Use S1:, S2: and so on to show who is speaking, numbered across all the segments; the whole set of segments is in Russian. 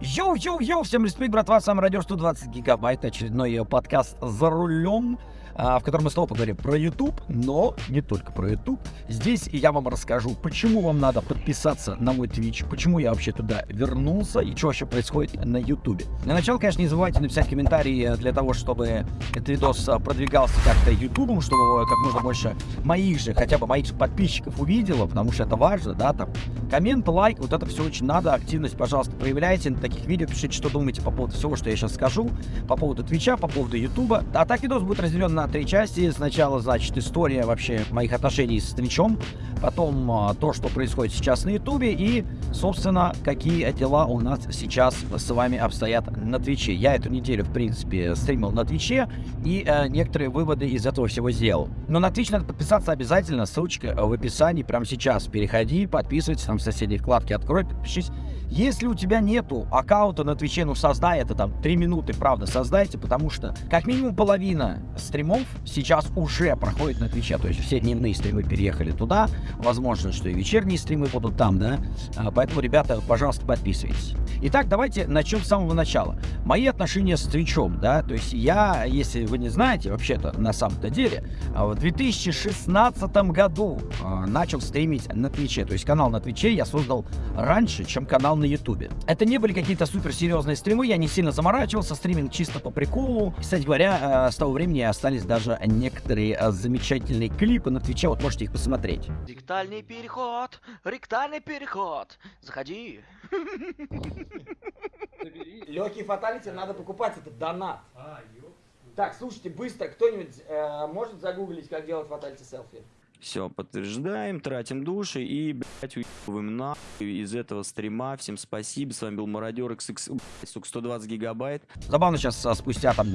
S1: Йоу-йоу-йоу, всем респект, братва, с вами радио 120 гигабайт, очередной ее подкаст «За рулем», в котором мы снова поговорим про YouTube, но не только про YouTube. Здесь я вам расскажу, почему вам надо подписаться на мой Twitch, почему я вообще туда вернулся и что вообще происходит на YouTube. Для начала, конечно, не забывайте написать комментарии для того, чтобы этот видос а, продвигался как-то YouTube, чтобы как можно больше моих же, хотя бы моих же подписчиков увидело, потому что это важно, да, там, коммент, лайк, вот это все очень надо, активность, пожалуйста, проявляйте на таких видео, пишите, что думаете по поводу всего, что я сейчас скажу, по поводу Твича, по поводу Ютуба. А так видос будет разделен на три части. Сначала, значит, история вообще моих отношений с Твичом, потом а, то, что происходит сейчас на Ютубе и, собственно, какие дела у нас сейчас с вами обстоят на Твиче. Я эту неделю, в принципе, стримил на Твиче и э, некоторые выводы из этого всего сделал. Но на Твич надо подписаться обязательно, ссылочка в описании прямо сейчас. Переходи, подписывайся, там в соседней вкладке открой, подпишись. Если у тебя нету аккаунта на Твиче, ну создай это там 3 минуты, правда, создайте, потому что как минимум половина стримов сейчас уже проходит на Твиче, то есть все дневные стримы переехали туда, возможно, что и вечерние стримы будут там, да, а, поэтому, ребята, пожалуйста, подписывайтесь. Итак, давайте начнем с самого начала. Мои отношения с Твичом, да, то есть я, если вы не знаете, вообще-то, на самом-то деле, а, в 2016 году а, начал стримить на Твиче, то есть канал на Твиче я создал раньше, чем канал на Ютубе. Это не были какие-то суперсерьезные стримы, я не сильно заморачивался, стриминг чисто по приколу. Кстати говоря, с того времени остались даже некоторые замечательные клипы на Твиче, вот можете их посмотреть.
S2: Ректальный переход, ректальный переход, заходи.
S1: Легкий фаталити надо покупать, это донат. Так, слушайте, быстро, кто-нибудь э, может загуглить, как делать фаталити селфи?
S3: Все, подтверждаем, тратим души и, блядь, уебываем нахуй из этого стрима. Всем спасибо, с вами был Мародер XX, блядь, сука, 120 гигабайт.
S1: Забавно сейчас, а, спустя там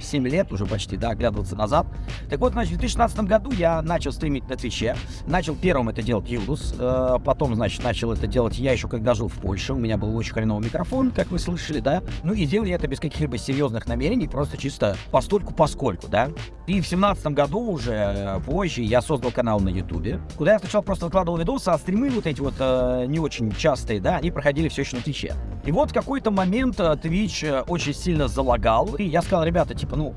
S1: 7 лет уже почти, да, оглядываться назад. Так вот, значит, в 2016 году я начал стримить на Твиче. Начал первым это делать Юлдус, э, потом, значит, начал это делать я еще когда жил в Польше. У меня был очень хреновый микрофон, как вы слышали, да. Ну и делал я это без каких-либо серьезных намерений, просто чисто постольку поскольку, да. И в 2017 году уже э, позже я создал канал на Ютубе, куда я сначала просто выкладывал видосы, а стримы вот эти вот э, не очень частые, да, они проходили все еще на Твиче. И вот в какой-то момент э, Twitch э, очень сильно залагал, и я сказал, ребята, типа, ну,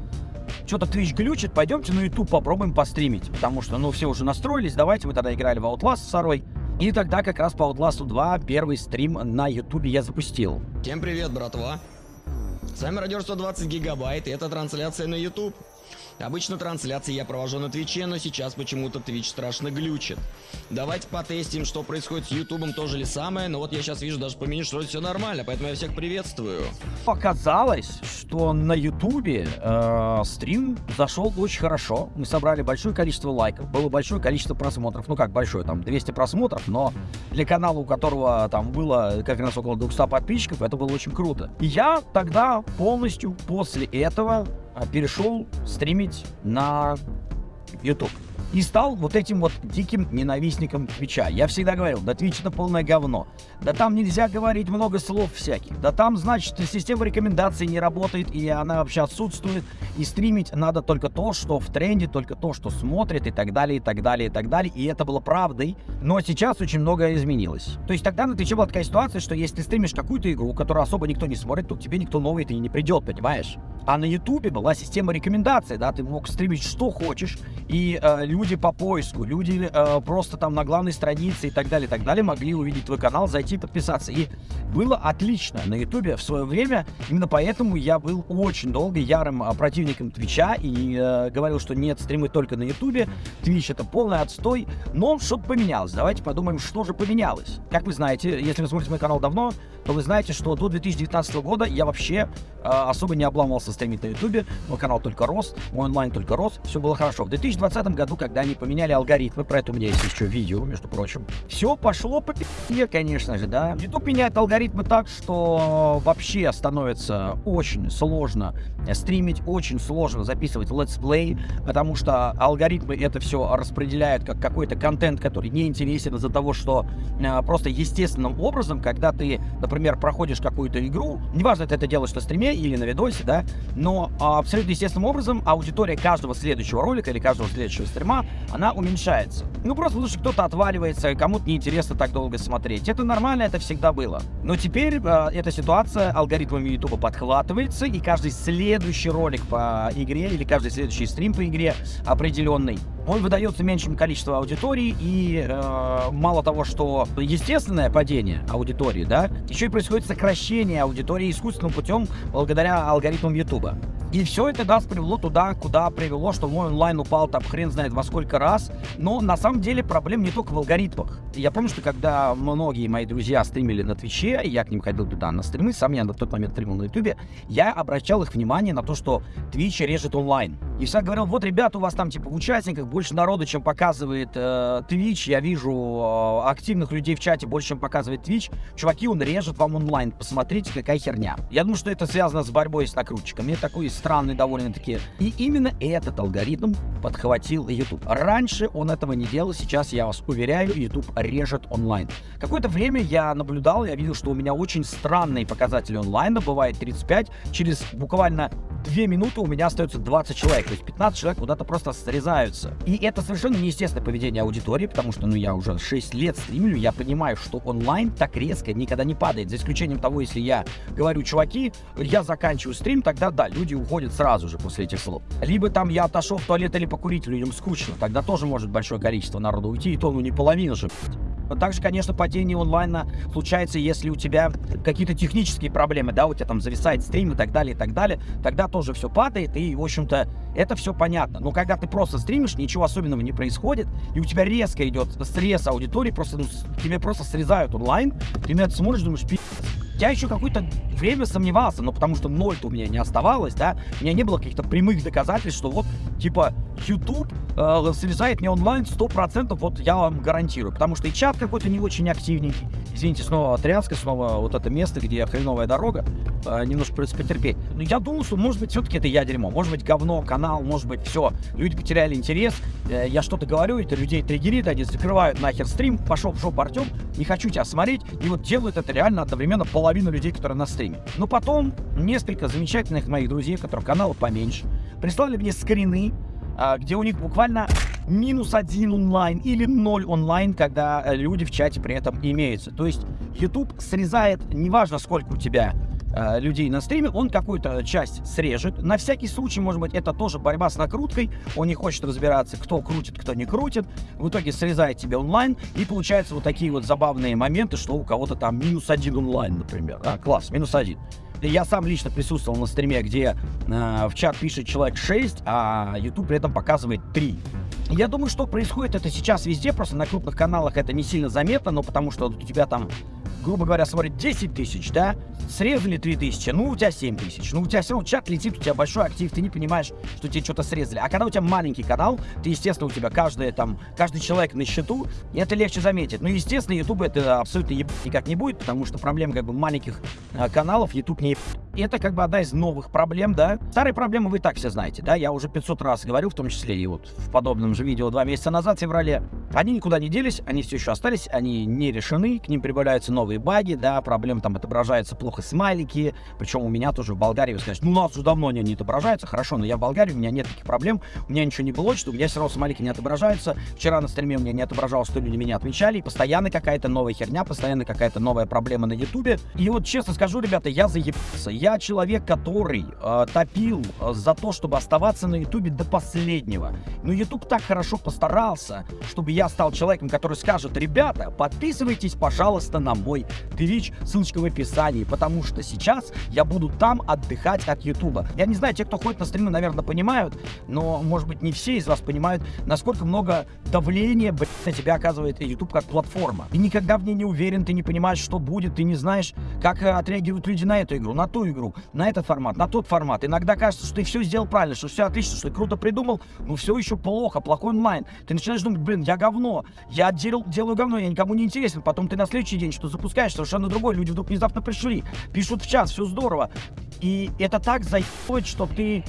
S1: что-то Twitch глючит, пойдемте на YouTube попробуем постримить, потому что, ну, все уже настроились, давайте, мы тогда играли в Outlast с Сарой, и тогда как раз по Outlast 2 первый стрим на YouTube я запустил.
S4: Всем привет, братва! С вами Радио 120 Гигабайт, и это трансляция на YouTube. Обычно трансляции я провожу на Твиче, но сейчас почему-то Твич страшно глючит. Давайте потестим, что происходит с Ютубом, тоже ли самое, но вот я сейчас вижу даже по меню, что все нормально, поэтому я всех приветствую.
S1: Показалось, что на Ютубе э, стрим зашел очень хорошо. Мы собрали большое количество лайков, было большое количество просмотров. Ну как большое, там 200 просмотров, но для канала, у которого там было как раз около 200 подписчиков, это было очень круто. И я тогда полностью после этого перешел стримить на YouTube. И стал вот этим вот диким ненавистником Твича. Я всегда говорил, да Твич это полное говно. Да там нельзя говорить много слов всяких. Да там, значит, система рекомендаций не работает, и она вообще отсутствует. И стримить надо только то, что в тренде, только то, что смотрит, и так далее, и так далее, и так далее. И это было правдой. Но сейчас очень многое изменилось. То есть тогда на Твиче была такая ситуация, что если ты стримишь какую-то игру, которую особо никто не смотрит, то к тебе никто новый и не придет, понимаешь? А на Ютубе была система рекомендаций, да, ты мог стримить что хочешь, и э, люди по поиску, люди э, просто там на главной странице и так далее, и так далее могли увидеть твой канал, зайти подписаться. И было отлично на Ютубе в свое время, именно поэтому я был очень долго ярым э, противником Твича и э, говорил, что нет, стримы только на Ютубе, Твич это полный отстой, но что-то поменялось. Давайте подумаем, что же поменялось. Как вы знаете, если вы смотрите мой канал давно, то вы знаете, что до 2019 года я вообще э, особо не обламывался стримить на ютубе, мой канал только рос, мой онлайн только рос, все было хорошо. В 2020 году, когда они поменяли алгоритмы, про это у меня есть еще видео, между прочим, все пошло по пи***е, конечно же, да. YouTube меняет алгоритмы так, что вообще становится очень сложно стримить, очень сложно записывать летсплей, потому что алгоритмы это все распределяют как какой-то контент, который не интересен из-за того, что э, просто естественным образом, когда ты, например, проходишь какую-то игру, неважно, ты это делаешь на стриме или на видосе, да, но а, абсолютно естественным образом аудитория каждого следующего ролика или каждого следующего стрима она уменьшается. Ну, просто потому что кто-то отваливается, кому-то неинтересно так долго смотреть. Это нормально, это всегда было. Но теперь э, эта ситуация алгоритмами YouTube подхватывается, и каждый следующий ролик по игре или каждый следующий стрим по игре определенный он выдается меньшим количеством аудитории, и э, мало того, что естественное падение аудитории, да, еще и происходит сокращение аудитории искусственным путем благодаря алгоритмам YouTube. И все это нас привело туда, куда привело, что мой онлайн упал там хрен знает во сколько раз. Но на самом деле проблем не только в алгоритмах. Я помню, что когда многие мои друзья стримили на Твиче, я к ним ходил туда на стримы, сам я на тот момент стримил на Ютубе, я обращал их внимание на то, что Твич режет онлайн. И всегда говорил, вот, ребята, у вас там типа в участниках больше народу, чем показывает э, Twitch. Я вижу э, активных людей в чате больше, чем показывает Twitch. Чуваки, он режет вам онлайн. Посмотрите, какая херня. Я думаю, что это связано с борьбой с накрутчиками. Это такой странный довольно-таки. И именно этот алгоритм подхватил YouTube. Раньше он этого не делал, сейчас, я вас уверяю, YouTube режет онлайн. Какое-то время я наблюдал, я видел, что у меня очень странные показатели онлайна, бывает 35, через буквально 2 минуты у меня остается 20 человек, то есть 15 человек куда-то просто срезаются. И это совершенно неестественное поведение аудитории, потому что, ну, я уже 6 лет стримлю, я понимаю, что онлайн так резко никогда не падает, за исключением того, если я говорю, чуваки, я заканчиваю стрим, тогда да, люди уходят сразу же после этих слов. Либо там я отошел в туалет или покурить, людям скучно, тогда тоже может большое количество народу уйти, и то, ну, не половина же, также, конечно, падение онлайна случается, если у тебя какие-то технические проблемы, да, у тебя там зависает стрим и так далее, и так далее, тогда тоже все падает, и, в общем-то, это все понятно. Но когда ты просто стримишь, ничего особенного не происходит, и у тебя резко идет срез аудитории, просто, ну, тебе просто срезают онлайн, ты на это смотришь, думаешь, пи***, я еще какое-то время сомневался, но потому что ноль-то у меня не оставалось, да, у меня не было каких-то прямых доказательств, что вот, типа, YouTube э, слезает не онлайн 100%, вот я вам гарантирую, потому что и чат какой-то не очень активненький, извините, снова тряска, снова вот это место, где хреновая дорога, э, немножко придется потерпеть. Но я думал, что, может быть, все-таки это я дерьмо, может быть, говно, канал, может быть, все, люди потеряли интерес, э, я что-то говорю, это людей триггерит, они закрывают нахер стрим, пошел в жопу Артем, не хочу тебя смотреть, и вот делают это реально одновременно пол половину людей, которые на стриме. Но потом несколько замечательных моих друзей, которых каналы поменьше, прислали мне скрины, а, где у них буквально минус один онлайн или ноль онлайн, когда э, люди в чате при этом имеются. То есть YouTube срезает, неважно сколько у тебя э, людей на стриме, он какую-то часть срежет. На всякий случай, может быть, это тоже борьба с накруткой. Он не хочет разбираться, кто крутит, кто не крутит. В итоге срезает тебе онлайн, и получается вот такие вот забавные моменты, что у кого-то там минус один онлайн, например. А, класс, минус один. Я сам лично присутствовал на стриме, где э, в чат пишет человек 6, а YouTube при этом показывает 3. Я думаю, что происходит это сейчас везде, просто на крупных каналах это не сильно заметно, но потому что у тебя там грубо говоря, смотрит 10 тысяч, да, срезали 3 тысячи, ну, у тебя 7 тысяч, ну, у тебя все равно чат летит, у тебя большой актив, ты не понимаешь, что тебе что-то срезали. А когда у тебя маленький канал, ты, естественно, у тебя каждый, там, каждый человек на счету, и это легче заметить. Ну, естественно, YouTube это абсолютно еб... никак не будет, потому что проблема, как бы, маленьких э, каналов YouTube не еб... И это, как бы, одна из новых проблем, да. Старые проблемы вы так все знаете, да, я уже 500 раз говорю, в том числе и вот в подобном же видео два месяца назад, в феврале. Они никуда не делись, они все еще остались, они не решены, к ним прибавляются новые баги, да, проблем там отображаются плохо смайлики, причем у меня тоже в Болгарии, вы скажете, ну у нас уже давно они не отображаются, хорошо, но я в Болгарии, у меня нет таких проблем, у меня ничего не было, что у меня все равно смайлики не отображаются, вчера на стриме у меня не отображалось, что люди меня отмечали, и постоянно какая-то новая херня, постоянно какая-то новая проблема на ютубе, и вот честно скажу, ребята, я заебался, я человек, который э, топил э, за то, чтобы оставаться на ютубе до последнего, но ютуб так хорошо постарался, чтобы я стал человеком, который скажет, ребята, подписывайтесь, пожалуйста, на мой Twitch, ссылочка в описании, потому что сейчас я буду там отдыхать от Ютуба. Я не знаю, те, кто ходит на стримы, наверное, понимают, но, может быть, не все из вас понимают, насколько много давления, блядь, на тебя оказывает YouTube как платформа. Ты никогда в ней не уверен, ты не понимаешь, что будет, ты не знаешь, как э, отреагируют люди на эту игру, на ту игру, на этот формат, на тот формат. Иногда кажется, что ты все сделал правильно, что все отлично, что ты круто придумал, но все еще плохо, плохой онлайн. Ты начинаешь думать, блин, я говно, я делал, делаю говно, я никому не интересен. Потом ты на следующий день что запускаешь совершенно другой, люди вдруг внезапно пришли, пишут в чат, все здорово. И это так заебывает, что ты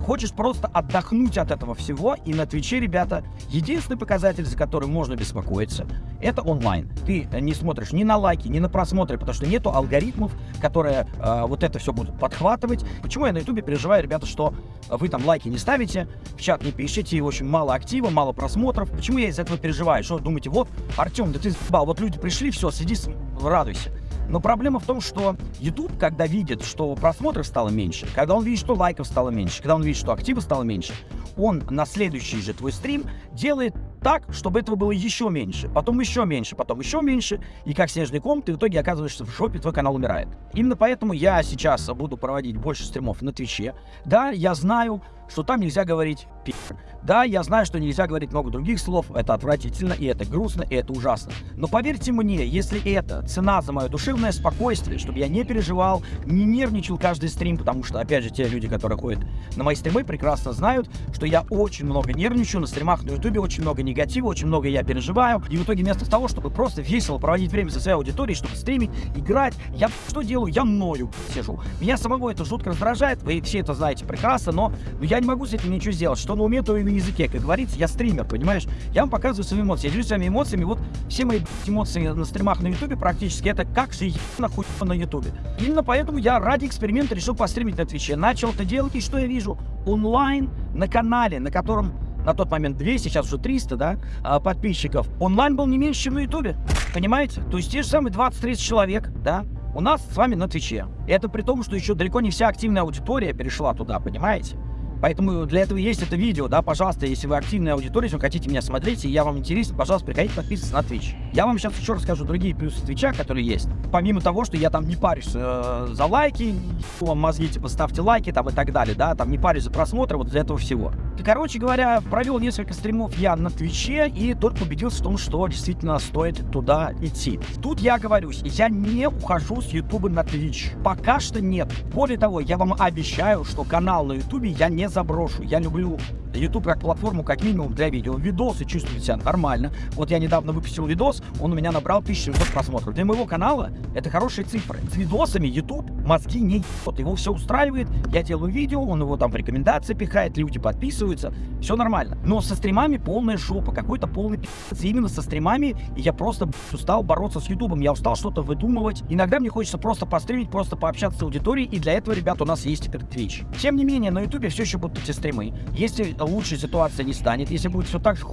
S1: хочешь просто отдохнуть от этого всего, и на Твиче, ребята, единственный показатель, за который можно беспокоиться, это онлайн. Ты не смотришь ни на лайки, ни на просмотры, потому что нету алгоритмов, которые э, вот это все будут подхватывать. Почему я на ютубе переживаю, ребята, что вы там лайки не ставите, в чат не пишете, и очень мало актива, мало просмотров. Почему я из этого переживаю? Что думаете, вот, Артем, да ты бал, вот люди пришли, все, сиди, радуйся. Но проблема в том, что YouTube, когда видит, что просмотров стало меньше, когда он видит, что лайков стало меньше, когда он видит, что актива стало меньше, он на следующий же твой стрим делает так, чтобы этого было еще меньше, потом еще меньше, потом еще меньше, и как снежный ком ты в итоге оказываешься в шопе, твой канал умирает. Именно поэтому я сейчас буду проводить больше стримов на Твиче. Да, я знаю, что там нельзя говорить пи***. Да, я знаю, что нельзя говорить много других слов, это отвратительно, и это грустно, и это ужасно. Но поверьте мне, если это цена за мое душевное спокойствие, чтобы я не переживал, не нервничал каждый стрим, потому что, опять же, те люди, которые ходят на мои стримы, прекрасно знают, что я очень много нервничаю на стримах на ютубе, очень много негатива, очень много я переживаю, и в итоге вместо того, чтобы просто весело проводить время со своей аудиторией, чтобы стримить, играть, я что делаю? Я ною сижу. Меня самого это жутко раздражает, вы все это знаете прекрасно, но, но я не могу с этим ничего сделать. Что на уме, то и на языке. Как говорится, я стример, понимаешь? Я вам показываю свои эмоции. Я делюсь своими эмоциями. Вот все мои эмоции на стримах на ютубе практически это как же нахуй на ютубе. Именно поэтому я ради эксперимента решил постримить на твиче. Начал это делать, и что я вижу? Онлайн на канале, на котором на тот момент 200, сейчас уже 300, да, а, подписчиков. Онлайн был не меньше, чем на ютубе. Понимаете? То есть те же самые 20-30 человек, да, у нас с вами на Твиче. Это при том, что еще далеко не вся активная аудитория перешла туда, понимаете? Поэтому для этого есть это видео, да, пожалуйста, если вы активная аудитория, если вы хотите меня смотреть, и я вам интересен, пожалуйста, приходите подписываться на Twitch. Я вам сейчас еще расскажу другие плюсы Твича, которые есть. Помимо того, что я там не парюсь э, за лайки, вам мозги, типа, ставьте лайки там и так далее, да, там не парюсь за просмотры, вот для этого всего. Короче говоря, провел несколько стримов я на Твиче и только убедился в том, что действительно стоит туда идти. Тут я говорюсь, я не ухожу с Ютуба на Twitch. Пока что нет. Более того, я вам обещаю, что канал на Ютубе я не заброшу. Я люблю YouTube как платформу, как минимум, для видео. Видосы чувствуют себя нормально. Вот я недавно выпустил видос, он у меня набрал 1700 просмотров. Для моего канала это хорошие цифры. С видосами YouTube мозги не ебет. Его все устраивает. Я делаю видео, он его там в рекомендации пихает, люди подписываются. Все нормально. Но со стримами полная жопа, какой-то полный пи***ц. Именно со стримами я просто устал бороться с YouTube. Я устал что-то выдумывать. Иногда мне хочется просто постримить, просто пообщаться с аудиторией. И для этого, ребят, у нас есть теперь Twitch. Тем не менее, на YouTube все еще будут эти стримы. Если лучшей ситуация не станет, если будет все так же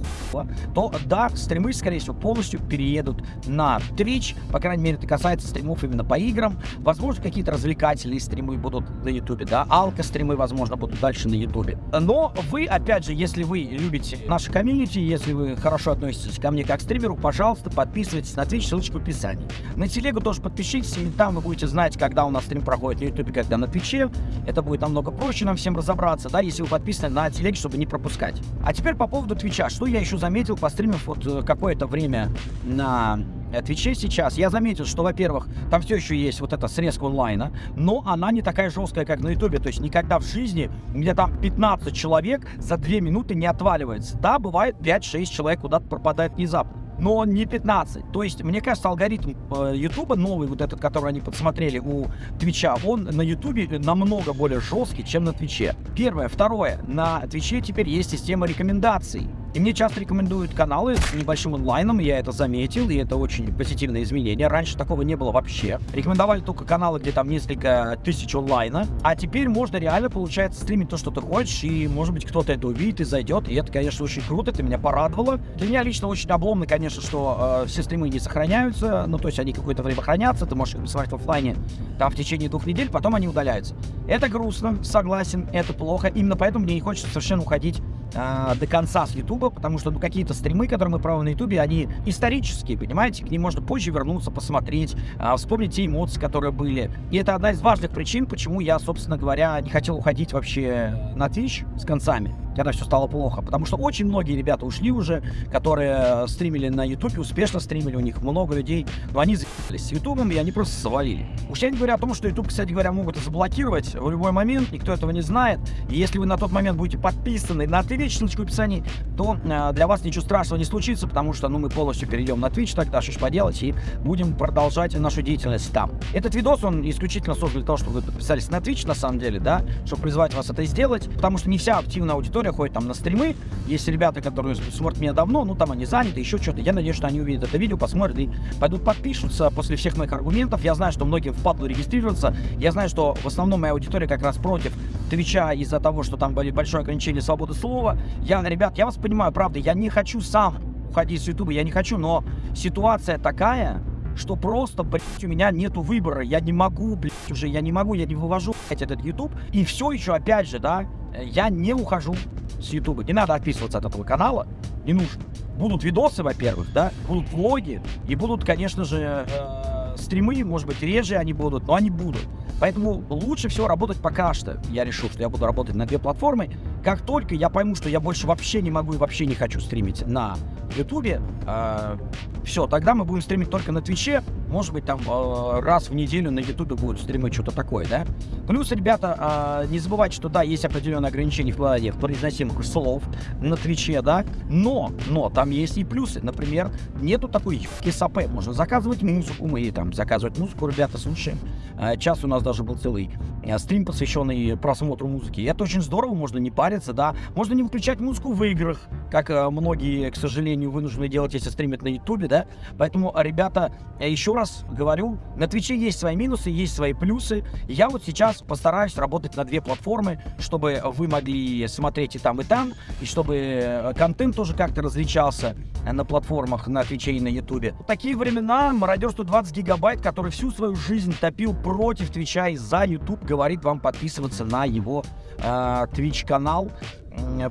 S1: то да, стримы, скорее всего, полностью переедут на Twitch. По крайней мере, это касается стримов именно по играм. Возможно, какие-то развлекательные стримы будут на YouTube, да, алко-стримы, возможно, будут дальше на YouTube. Но вы, опять же, если вы любите наше комьюнити, если вы хорошо относитесь ко мне как стримеру, пожалуйста, подписывайтесь на Twitch, ссылочка в описании. На телегу тоже подпишитесь, и там вы будете знать, когда у нас стрим проходит на YouTube, когда на Твиче. Это будет намного проще нам всем разобраться, да, если вы подписаны на телеге, чтобы не пропускать. А теперь по поводу Твича. Что я еще заметил, постримив вот э, какое-то время на Твиче сейчас, я заметил, что, во-первых, там все еще есть вот эта срезка онлайна, но она не такая жесткая, как на ютубе. То есть никогда в жизни у меня там 15 человек за 2 минуты не отваливается. Да, бывает 5-6 человек куда-то пропадает внезапно но не 15. То есть, мне кажется, алгоритм YouTube, новый вот этот, который они подсмотрели у Твича, он на YouTube намного более жесткий, чем на Твиче. Первое. Второе. На Твиче теперь есть система рекомендаций. И мне часто рекомендуют каналы с небольшим онлайном, я это заметил, и это очень позитивное изменение. Раньше такого не было вообще. Рекомендовали только каналы, где там несколько тысяч онлайна, а теперь можно реально, получается, стримить то, что ты хочешь, и, может быть, кто-то это увидит и зайдет, и это, конечно, очень круто, это меня порадовало. Для меня лично очень обломно, конечно, что э, все стримы не сохраняются, ну, то есть они какое-то время хранятся, ты можешь их посмотреть в офлайне там в течение двух недель, потом они удаляются. Это грустно, согласен, это плохо, именно поэтому мне не хочется совершенно уходить э, до конца с Ютуба, потому что ну, какие-то стримы, которые мы проводим на Ютубе, они исторические, понимаете, к ним можно позже вернуться, посмотреть, э, вспомнить те эмоции, которые были. И это одна из важных причин, почему я, собственно говоря, не хотел уходить вообще на Twitch с концами. Когда все стало плохо. Потому что очень многие ребята ушли уже, которые стримили на YouTube, успешно стримили, у них много людей, но они заебались с YouTube, и они просто завалили. Уж я не говорю о том, что YouTube, кстати говоря, могут заблокировать в любой момент, никто этого не знает. И если вы на тот момент будете подписаны на Twitch, ссылочку в описании, то э, для вас ничего страшного не случится, потому что, ну, мы полностью перейдем на Twitch, тогда что ж поделать, и будем продолжать нашу деятельность там. Этот видос, он исключительно создан для того, чтобы вы подписались на Twitch, на самом деле, да, чтобы призвать вас это сделать, потому что не вся активная аудитория ходит там на стримы, есть ребята, которые смотрят меня давно, ну, там они заняты, еще что-то, я надеюсь, что они увидят это видео, посмотрят и пойдут подпишутся после всех моих аргументов, я знаю, что многие впадлу регистрироваться, я знаю, что в основном моя аудитория как раз против Твича из-за того, что там были большое ограничение свободы слова, я, ребят, я вас понимаю, правда, я не хочу сам уходить с Ютуба, я не хочу, но ситуация такая, что просто, блядь, у меня нету выбора. Я не могу, блядь, уже, я не могу, я не вывожу, блядь, этот YouTube. И все еще, опять же, да, я не ухожу с YouTube. Не надо отписываться от этого канала, не нужно. Будут видосы, во-первых, да, будут влоги, и будут, конечно же, э, стримы, может быть, реже они будут, но они будут. Поэтому лучше всего работать пока что. Я решил, что я буду работать на две платформы. Как только я пойму, что я больше вообще не могу и вообще не хочу стримить на Ютубе, э, все, тогда мы будем стримить только на Твиче. Может быть, там э, раз в неделю на Ютубе будут стримы что-то такое, да? Плюс, ребята, э, не забывайте, что да, есть определенные ограничения в плане произносимых слов на Твиче, да? Но, но там есть и плюсы. Например, нету такой КСАП. Можно заказывать музыку, мы там заказывать музыку, ребята, слушаем. Э, час у нас даже был целый э, стрим, посвященный просмотру музыки. И это очень здорово, можно не париться, да? Можно не выключать музыку в играх, как э, многие, к сожалению, вынуждены делать, если стримят на Ютубе, да? Поэтому, ребята, еще раз говорю, на Твиче есть свои минусы, есть свои плюсы. Я вот сейчас постараюсь работать на две платформы, чтобы вы могли смотреть и там, и там, и чтобы э, контент тоже как-то различался на платформах на Твиче и на Ютубе. В такие времена мародер 120 гигабайт, который всю свою жизнь топил против Твича и за Ютуб, говорит вам подписываться на его э, Twitch канал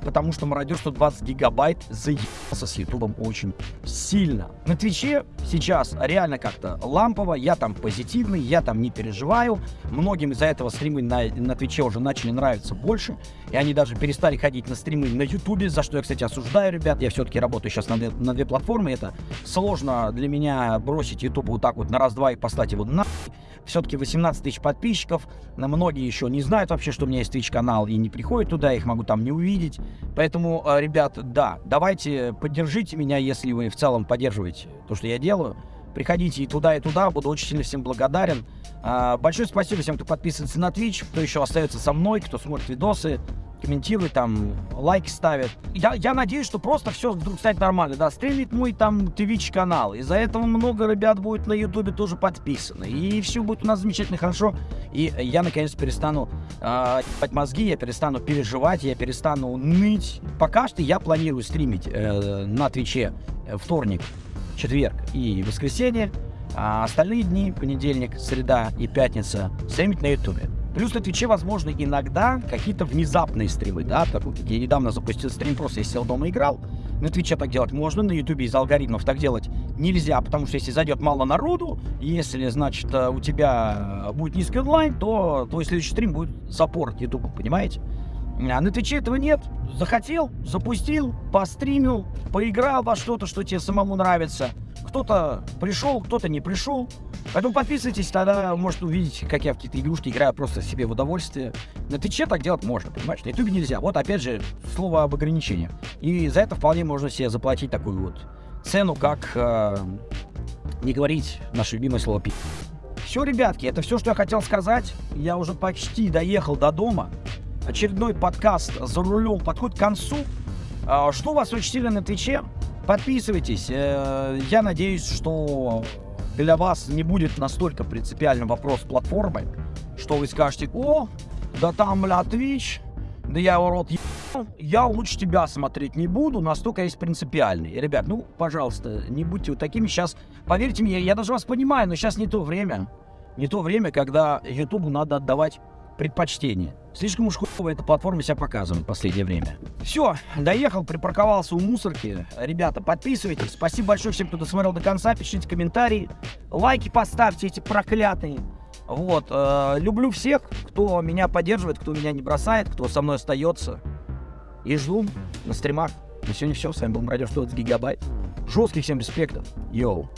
S1: потому что мародер 120 гигабайт заебался с ютубом очень сильно. На Твиче сейчас реально как-то лампово, я там позитивный, я там не переживаю. Многим из-за этого стримы на, на Твиче уже начали нравиться больше, и они даже перестали ходить на стримы на ютубе, за что я, кстати, осуждаю, ребят. Я все-таки работаю сейчас на, на две платформы, это сложно для меня бросить ютуб вот так вот на раз-два и послать его на все-таки 18 тысяч подписчиков. Многие еще не знают вообще, что у меня есть Twitch канал и не приходят туда, их могу там не увидеть. Поэтому, э, ребят, да, давайте поддержите меня, если вы в целом поддерживаете то, что я делаю. Приходите и туда, и туда, буду очень сильно всем благодарен. А, большое спасибо всем, кто подписывается на Twitch, кто еще остается со мной, кто смотрит видосы комментирует, там, лайки ставит. Я, я надеюсь, что просто все вдруг станет нормально, да, стрелит мой там Twitch канал. Из-за этого много ребят будет на ютубе тоже подписаны. И все будет у нас замечательно хорошо. И я наконец перестану э, мозги, я перестану переживать, я перестану ныть. Пока что я планирую стримить э, на Твиче вторник, четверг и воскресенье. А остальные дни, понедельник, среда и пятница, стримить на ютубе. Плюс на Твиче, возможно, иногда какие-то внезапные стримы, да, так, я недавно запустил стрим, просто я сел дома играл. На Твиче так делать можно, на Ютубе из алгоритмов так делать нельзя, потому что если зайдет мало народу, если, значит, э, у тебя будет низкий онлайн, то твой следующий стрим будет запорот Ютубом, понимаете? А на Твиче этого нет. Захотел, запустил, постримил, поиграл во что-то, что тебе самому нравится – кто-то пришел, кто-то не пришел. Поэтому подписывайтесь, тогда можете увидеть, как я в какие-то игрушки играю просто себе в удовольствие. На Твиче так делать можно, понимаешь? На Ютубе нельзя. Вот опять же, слово об ограничении. И за это вполне можно себе заплатить такую вот цену, как э, не говорить наше любимое слово пи. Все, ребятки, это все, что я хотел сказать. Я уже почти доехал до дома. Очередной подкаст за рулем подходит к концу. А, что у вас очень сильно на Твиче? Подписывайтесь. Э, я надеюсь, что для вас не будет настолько принципиальным вопрос платформы, что вы скажете, о, да там, бля, Twitch, да я его рот ебал, я лучше тебя смотреть не буду, настолько есть принципиальный. Ребят, ну, пожалуйста, не будьте вот такими. Сейчас, поверьте мне, я даже вас понимаю, но сейчас не то время. Не то время, когда Ютубу надо отдавать предпочтение. Слишком уж хуево эта платформа себя показывает в последнее время. Все, доехал, припарковался у мусорки. Ребята, подписывайтесь. Спасибо большое всем, кто досмотрел до конца. Пишите комментарии. Лайки поставьте эти проклятые. Вот, э, люблю всех, кто меня поддерживает, кто меня не бросает, кто со мной остается. И жду на стримах. На сегодня все. С вами был Мародер 120 гигабайт. Жестких всем респектов. Йоу.